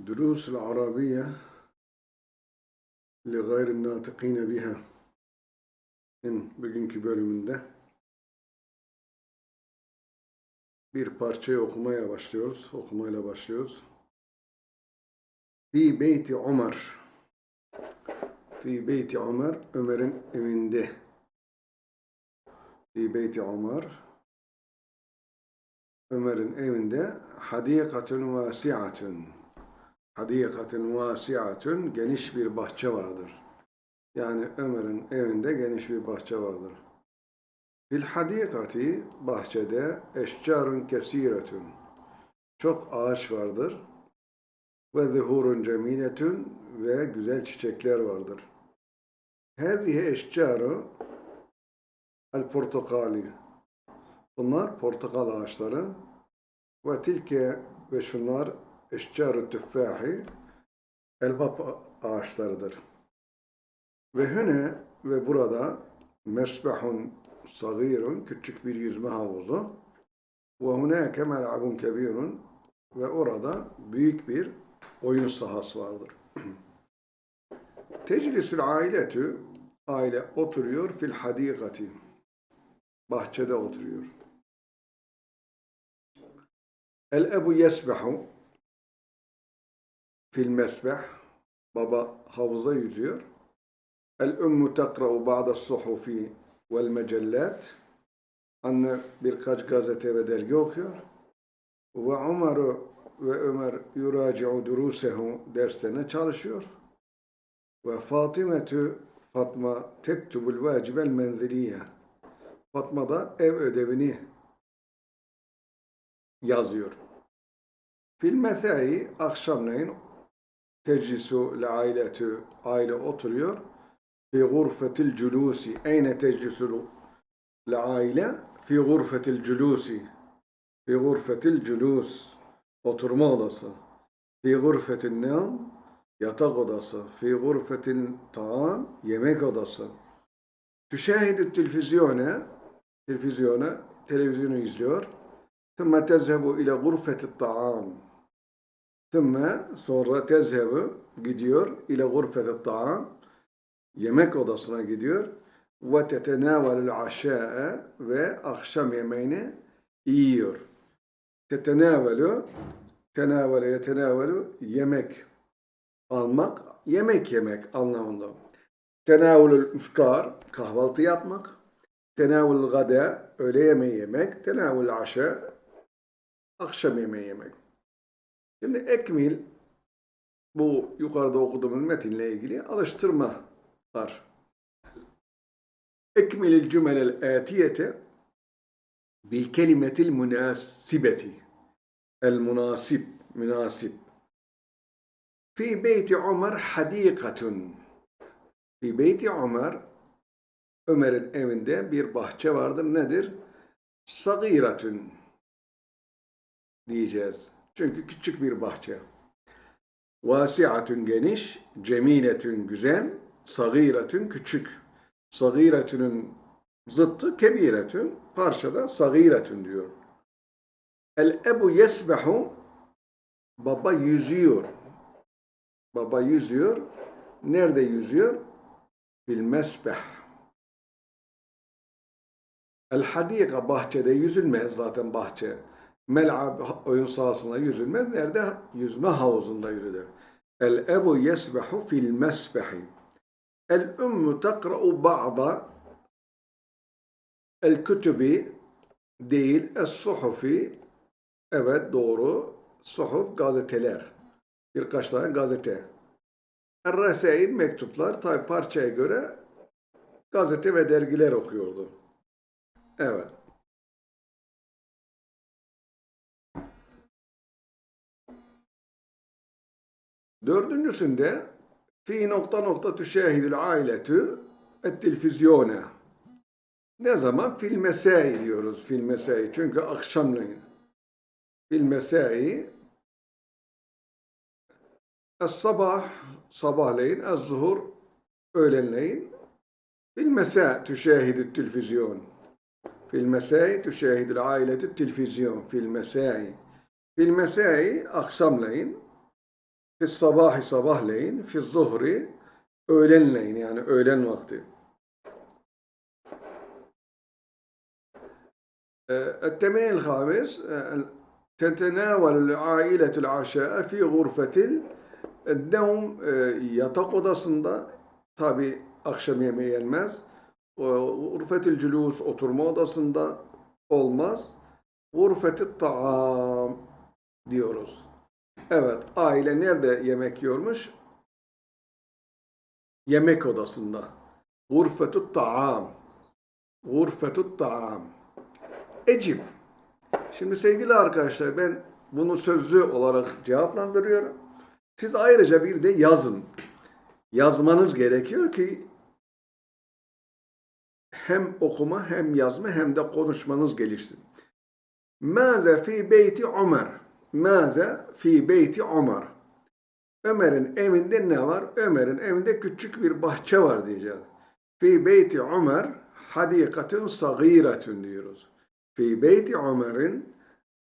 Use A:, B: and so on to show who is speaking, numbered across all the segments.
A: دروس العربية لغير الناطقين biha. Bugünkü bölümünde bir parçayı okumaya başlıyoruz. Okumayla başlıyoruz. Fi beyti Ömer. Fi beyti Ömer, Ömer'in evinde. Fi beyti Ömer, Ömer'in evinde hadikatun vasiatun. Hadikatun vasiatun geniş bir bahçe vardır. Yani Ömer'in evinde geniş bir bahçe vardır. Fil hadikati bahçede eşcarun kesiretun. Çok ağaç vardır. Ve zuhurun cemiletun ve güzel çiçekler vardır. Hâzihi eşcaru el portakali. Bunlar portakal ağaçları. Ve tilke ve şunlar eşcar tüffahi elma ağaçlarıdır. Ve hene ve burada mesbahun sagirun küçük bir yüzme havuzu ve hunake mel'abun kebirun ve orada büyük bir oyun sahası vardır. Teclisül ailetü aile oturuyor fil hadikati bahçede oturuyor. El ebu yesbehu fil mesbeh baba havuza yüzüyor. El ümmü tekra'u ba'da suhufi vel mecellat anne birkaç gazete ve dergi okuyor. Ve Ömer ve Ömer yuraci'u durusehu derslerine çalışıyor. Ve Fatimetü Fatma tektubul vacibel menziliye. Fatma da ev ödevini yazıyor. Fil mesai akşamleyin teclisu le ailetü aile oturuyor. Fi gurfetil culusi. Eyne teclisu le aile? Fi gurfetil culusi. Fi gurfetil culus. Oturma odası. Fi gurfetil nam. Yatak odası. Fi gurfetil taam. Yemek odası. Tüşahidü televizyona. Televizyona. Televizyonu izliyor. ثم تذهب إلى غرفة الطعام ثم sonra tezhebu gidiyor ile gurfet taam yemek odasına gidiyor ve tetenavelul aşa'a ve akşam yemeğini yiyor. Tetenavelu tenavele yetenavelu yemek almak yemek yemek anlamında. Tenavülül iftar kahvaltı yapmak. Tenavül gada öğle yemeği yemek. Tenavül aşa akşam yemeği yemek. Şimdi ekmil bu yukarıda okuduğumuz metinle ilgili alıştırma var. Ekmilil cümelel atiyete bil kelimetil münasibeti. El münasib, münasib. Fi beyti Ömer hadikatun. Fi beyti Ömer Ömer'in evinde bir bahçe vardır. Nedir? Sagiratun diyeceğiz. Çünkü küçük bir bahçe. Vasiatun geniş, cemiletün güzel, sagiretün küçük. Sagiretünün zıttı kebiretün, parçada sagiretün diyor. El ebu yesbehu, baba yüzüyor. Baba yüzüyor. Nerede yüzüyor? Fil mesbeh. El hadika bahçede yüzülmez zaten bahçe mel'ab oyun sahasında yüzülmez. Nerede? Yüzme havuzunda yürüdür. El ebu yesbehu fil mesbehi. El ümmü tekra'u ba'da el kütübi değil es suhufi evet doğru suhuf gazeteler birkaç tane gazete Er-Resail mektuplar tabi parçaya göre gazete ve dergiler okuyordu. Evet. Dördüncüsünde fi nokta nokta tüşahidül ailetü et televizyona. Ne zaman? Fil mesai diyoruz. Fil mesai. Çünkü akşamleyin. Fil mesai es sabah sabahleyin es zuhur öğlenleyin fil mesa tüşahidü televizyon. Fil mesai tüşahidül ailetü televizyon. Fil mesai. Fil mesai akşamleyin fi sabahi sabahleyin, fi zuhri öğlenleyin yani öğlen vakti. التمرين الخامس تتناول العائلة العشاء في غرفة النوم yatak odasında tabi akşam yemeği yenmez. Gurfetil cülus oturma odasında olmaz. Gurfetit taam diyoruz. Evet, aile nerede yemek yiyormuş? Yemek odasında. Gurfetut taam. Gurfetut taam. Ecip. Şimdi sevgili arkadaşlar ben bunu sözlü olarak cevaplandırıyorum. Siz ayrıca bir de yazın. Yazmanız gerekiyor ki hem okuma hem yazma hem de konuşmanız gelişsin. Maze fi beyti Ömer. Maze fi beyti Ömer. Ömer'in evinde ne var? Ömer'in evinde küçük bir bahçe var diyeceğiz. Fi beyti Ömer hadikatun sagiratun diyoruz. Fi beyti Ömer'in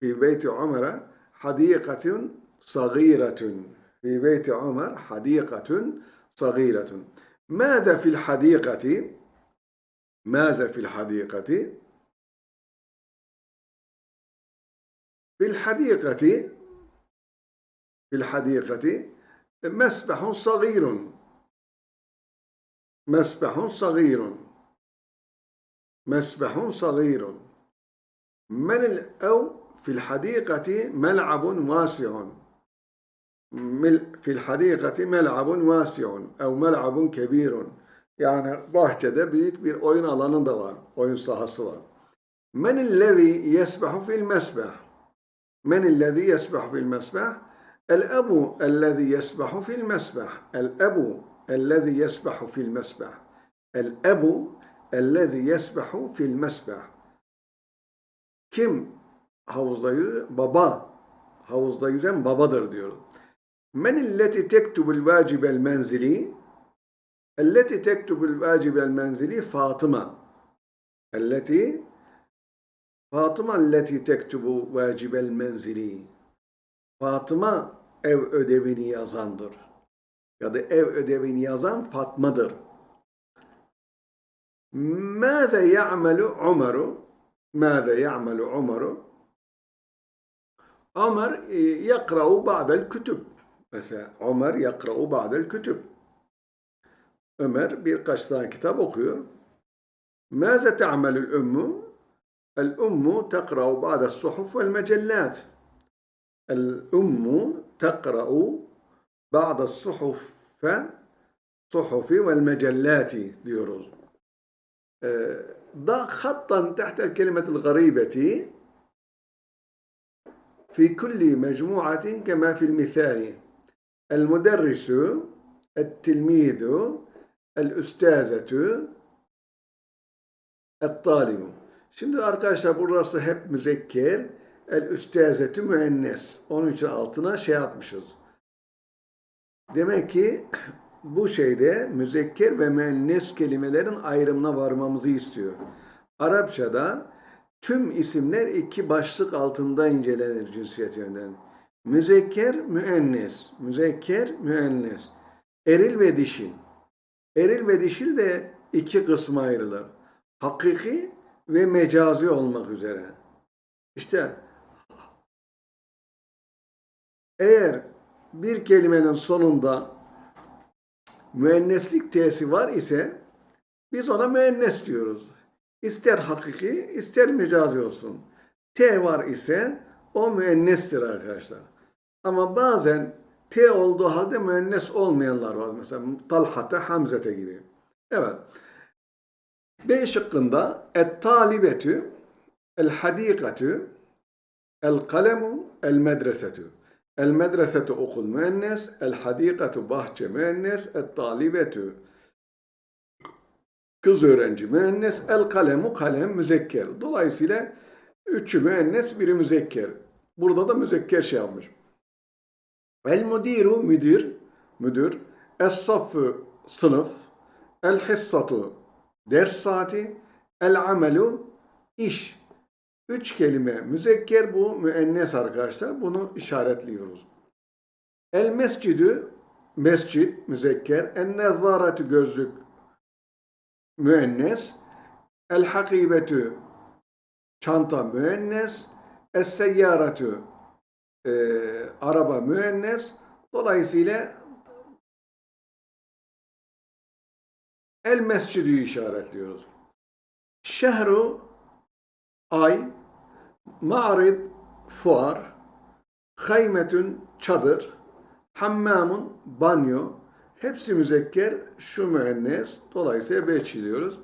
A: fi beyti Ömer'e hadikatun sagiratun. Fi beyti Ömer hadikatun sagiratun. Mâze fil hadikati? Mâze fil hadikati? في الحديقة في الحديقة مسبح صغير مسبح صغير مسبح صغير من ال- أو في الحديقة ملعب واسع مل- في الحديقة ملعب واسع أو ملعب كبير yani bahçede büyük bir oyun alanı da var. Oyun sahası var. Men illezî yesbahu fil mesbah. Men illezî yesbahu fil mesbah. El ebu ellezî yesbahu fil mesbah. El ebu ellezî yesbahu fil mesbah. El ebu ellezî yesbahu fil mesbah. Kim havuzda yüzüyor? Baba. Havuzda yüzen babadır diyor. Men illeti tektubul vacibel menzili. التي تكتب الواجب المنزلي فاطمة التي Fatıma alleti tektubu vacibel menzili. Fatıma ev ödevini yazandır. Ya da ev ödevini yazan Fatma'dır. Mâze ya'melu Umar'u Mâze ya'melu Umar'u Ömer e, yakra'u ba'del kütüb. Mesela Ömer yakra'u ba'del kütüb. Ömer birkaç tane kitap okuyor. Mâze te'amelül ümmü الأم تقرأ بعض الصحف والمجلات. الأم تقرأ بعض الصحف صحف والمجلات diyoruz. ضع خطا تحت الكلمة الغريبة في كل مجموعة كما في المثال المدرس التلميذ el-üstâzetü et-talibu. Şimdi arkadaşlar burası hep müzekker. El-üstâzetü müennes. Onun için altına şey yapmışız. Demek ki bu şeyde müzekker ve müennes kelimelerin ayrımına varmamızı istiyor. Arapçada tüm isimler iki başlık altında incelenir cinsiyet yönden. Müzekker, müennes. Müzekker, müennes. Eril ve dişil. Eril ve dişil de iki kısma ayrılır. Hakiki ve mecazi olmak üzere. İşte eğer bir kelimenin sonunda müenneslik t'si var ise biz ona müennes diyoruz. İster hakiki, ister mecazi olsun. T var ise o müennestir arkadaşlar. Ama bazen T olduğu halde müennes olmayanlar var. Mesela Talhate, Hamzete gibi. Evet. B şıkkında et-talibetü, el-hadikatü, el-kalemu, el-medresetü. El-medresetü okul müennes, el-hadikatü bahçe müennes, et-talibetü kız öğrenci müennes, el-kalemu kalem müzekker. Dolayısıyla üçü müennes, biri müzekker. Burada da müzekker şey yapmış. El müdiru müdür, müdür. Es saffı sınıf. El hissatu ders saati. El amelu iş. Üç kelime müzekker bu müennes arkadaşlar. Bunu işaretliyoruz. El mescidü mescid müzekker. En nezzaretü gözlük müennes. El hakibetü çanta müennes. Es seyyaretü e, araba müennes. Dolayısıyla el mescidü işaretliyoruz. Şehru ay, ma'rid fuar, haymetün çadır, hammamun banyo, hepsi müzekker, şu müennes, dolayısıyla beş çiziyoruz.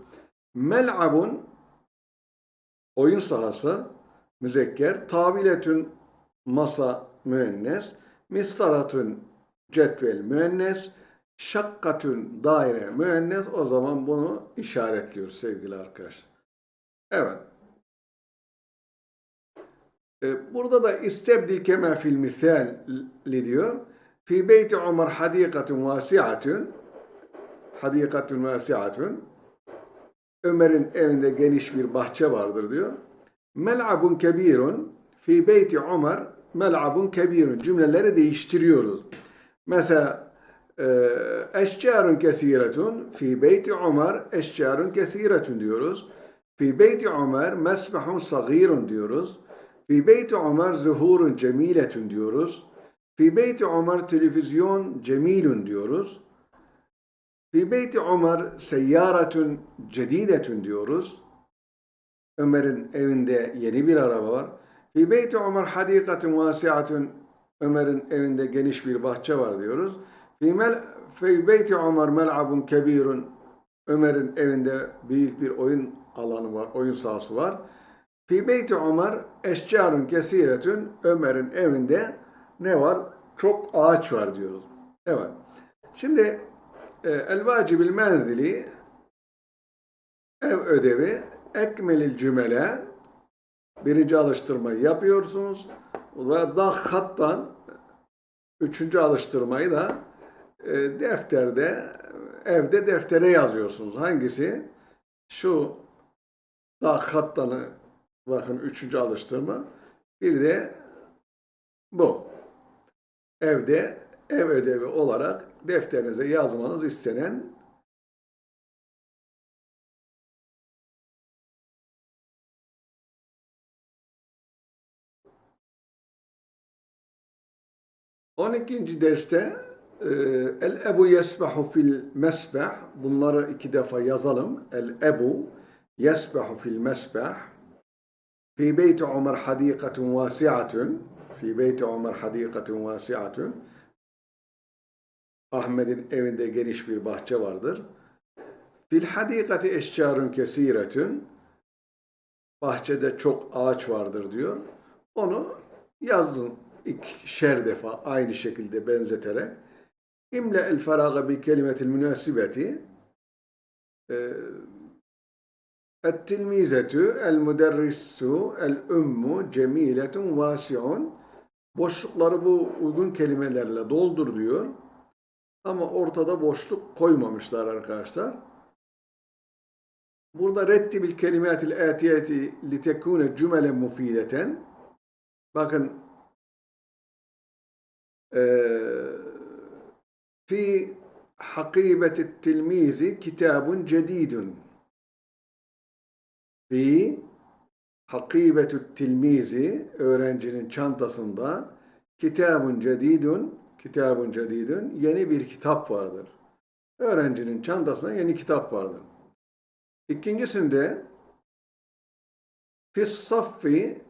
A: Mel'abun oyun sahası, müzekker, tabiletün masa müennes, mistaratün cetvel müennes, şakkatün daire müennes, o zaman bunu işaretliyoruz sevgili arkadaşlar. Evet. Ee, Burada da istebdil kema fil misali diyor. Fi beyti Ömer hadikatun vasiatun hadikatun vasiatun Ömer'in evinde geniş bir bahçe vardır diyor. Mel'abun kebirun fi beyti Ömer mel'abun kebirun cümleleri değiştiriyoruz. Mesela e, eşcarun kesiretun fi beyti Ömer eşcarun kesiretun diyoruz. Fi beyti Ömer mesbahun sagirun diyoruz. Fi beyti Ömer zuhurun cemiletun diyoruz. Fi beyti Ömer televizyon cemilun diyoruz. Fi beyti Ömer seyyaretun cedidetun diyoruz. Ömer'in evinde yeni bir araba var. Fi beyti Ömer hadikatun vasiatun Ömer'in evinde geniş bir bahçe var diyoruz. Fi beyti Ömer mel'abun kebirun Ömer'in evinde büyük bir oyun alanı var, oyun sahası var. Fi beyti Ömer eşcarun kesiretün Ömer'in evinde ne var? Çok ağaç var diyoruz. Evet. Şimdi e, el vacibil menzili ev ödevi ekmelil cümle birinci alıştırmayı yapıyorsunuz ve da hattan üçüncü alıştırmayı da e, defterde evde deftere yazıyorsunuz. Hangisi? Şu da hattanı bakın üçüncü alıştırma. Bir de bu. Evde ev ödevi olarak defterinize yazmanız istenen On ikinci derste el ebu yesbahu fil mesbah bunları iki defa yazalım. El ebu yesbahu fil mesbah fi beyti Ömer hadikatun vasiatun fi beyti Ömer hadikatun vasiatun Ahmet'in evinde geniş bir bahçe vardır. Fil hadikati eşcarun kesiretün bahçede çok ağaç vardır diyor. Onu yazın ikişer defa aynı şekilde benzeterek imle el feraga bi kelimetil münasibeti müderrisu el ummu cemiletun vasiun boşlukları bu uygun kelimelerle doldur diyor. Ama ortada boşluk koymamışlar arkadaşlar. Burada rettibil kelimatil atiyeti litekune cümelen mufideten bakın fi hakibeti tilmizi kitabun cedidun. Fi hakibetü tilmizi öğrencinin çantasında kitabun cedidun kitabun cedidun yeni bir kitap vardır. Öğrencinin çantasında yeni kitap vardır. İkincisinde fis saffi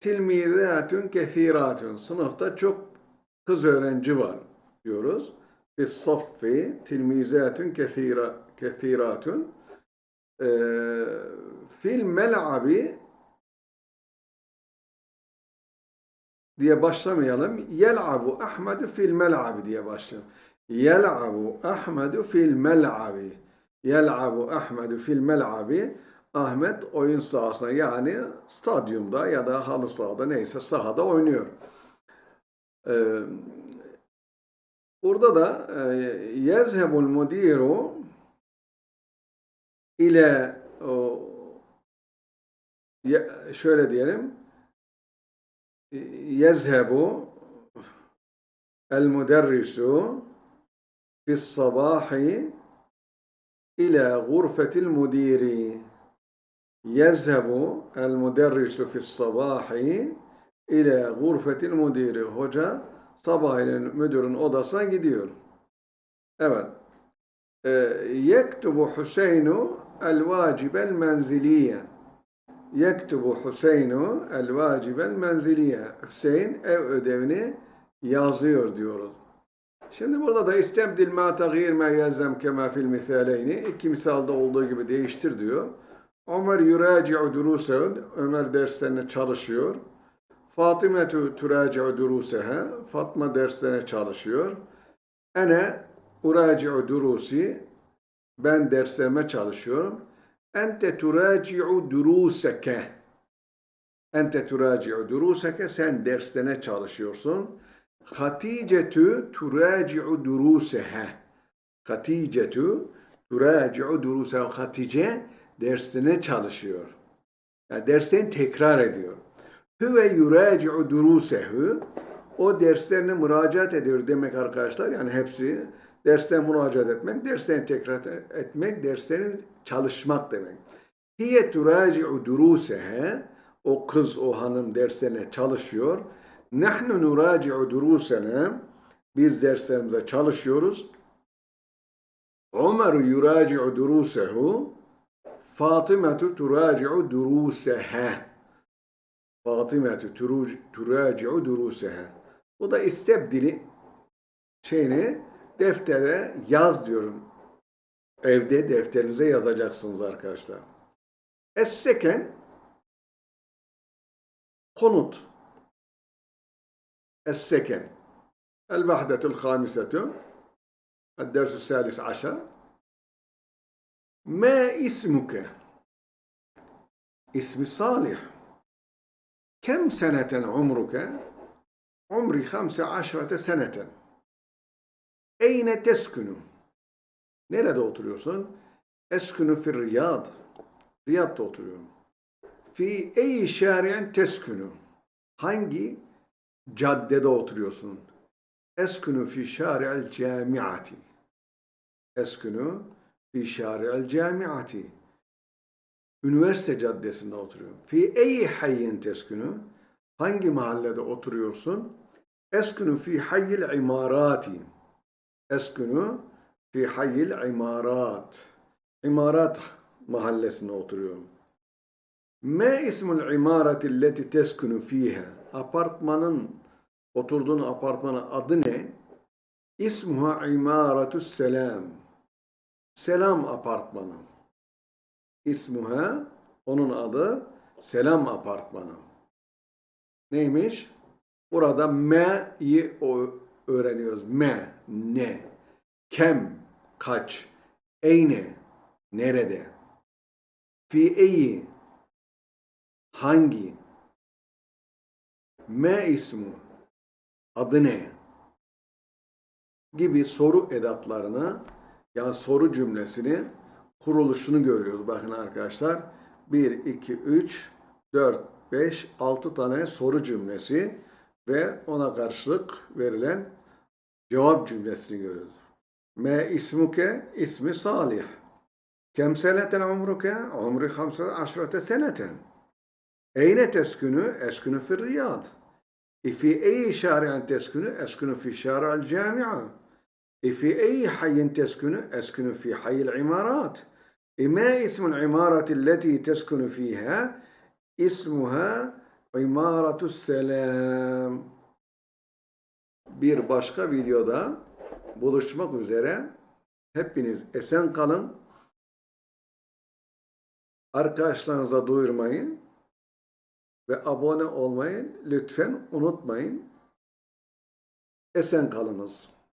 A: tilmizatun kethiratun sınıfta çok kız öğrenci var diyoruz. Saffi tilmizatun kethira, kethiratun e, fil mel'abi diye başlamayalım. Yel'abu Ahmedu fil mel'abi diye başlayalım. Yel'abu Ahmedu fil mel'abi. Yel'abu Ahmedu fil mel'abi. Ahmet oyun sahasında yani stadyumda ya da halı sahada neyse sahada oynuyor. Ee, burada da e, yezhebul mudiru ile şöyle diyelim yezhebu El müderrisu fis sabahi ila gurfetil mudiri. Yezhebu el müderrisu fis sabahi ila gurfetil mudiri. Hoca sabahleyin müdürün odasına gidiyor. Evet. Ee, yektubu Hüseynu el vacibel menziliye. Yektubu Hüseynu el vacibel menziliye. Hüseyin ev ödevini yazıyor diyoruz. Şimdi burada da istebdil ma tagir ma yelzem kema fil misaleyni. İki misalda olduğu gibi değiştir diyor. Ömer yuraci'u durusehu. Ömer derslerine çalışıyor. Fatimetu turaci'u duruseha. Fatma derslerine çalışıyor. Ene uraci'u durusi. Ben derslerime çalışıyorum. Ente turaci'u duruseke. Ente turaci'u duruseke. Sen derslerine çalışıyorsun. Haticetu turaci'u duruseha. Haticetu turaci'u duruseha. Hatice dersine çalışıyor. Yani derslerini tekrar ediyor. Hüve yuraci'u durusehu. O derslerine müracaat ediyor demek arkadaşlar. Yani hepsi dersten müracaat etmek, derslerini tekrar etmek, derslerin çalışmak demek. Hiye turaci'u duruseha. O kız, o hanım derslerine çalışıyor. Nahnu nuraci'u durusena. Biz derslerimize çalışıyoruz. Ömer yuraci'u durusehu. Fatimetu turaci'u duruseha. Fatıma turaci'u duruseha. O da istebdili şeyini deftere yaz diyorum. Evde defterinize yazacaksınız arkadaşlar. Esseken konut. Esseken. El vahdetul hamisetü. Dersü salis aşa. Ma ismuke. İsmi Salih. كم سنة عمرك عمري خمس عشرة سنة أين تسكن Nerede oturuyorsun? Eskunu fir Riyad. Riyad'da oturuyorum. Fi ey şari'in teskunu. Hangi caddede oturuyorsun? Eskunu fi şari'il camiati. Eskunu fi şari'il camiati. Üniversite caddesinde oturuyorum. Fi ey hayyin teskunu. Hangi mahallede oturuyorsun? Eskunu fi hayyil imarati. Eskunu fi hayyil imarat. İmarat mahallesinde oturuyorum. Ma ismul imarati alleti teskunu fiha? Apartmanın oturduğun apartmanın adı ne? İsmuha imaratus selam. Selam apartmanı. İsmuha onun adı Selam apartmanı. Neymiş? Burada me'yi öğreniyoruz. Me, ne, kem, kaç, eyne, nerede, fi eyi, hangi, me ismu, adı ne gibi soru edatlarını yani soru cümlesini kuruluşunu görüyoruz. Bakın arkadaşlar 1, 2, 3, 4, 5, 6 tane soru cümlesi ve ona karşılık verilen cevap cümlesini görüyoruz. Me ismuke ismi salih. Kem seneten umruke? Umri hamsa aşrate seneten. Eyne teskünü? Eskünü fir riyad. İfi eyi şari'en teskünü? Eskünü fi şari'el cami'a. İfi eyi hayyin teskünü? Eskünü fi hayyil imarat. ما اسم العمارة التي تسكن فيها اسمها عمارة السلام bir başka videoda buluşmak üzere hepiniz esen kalın arkadaşlarınıza duyurmayın ve abone olmayı lütfen unutmayın. Esen kalınız.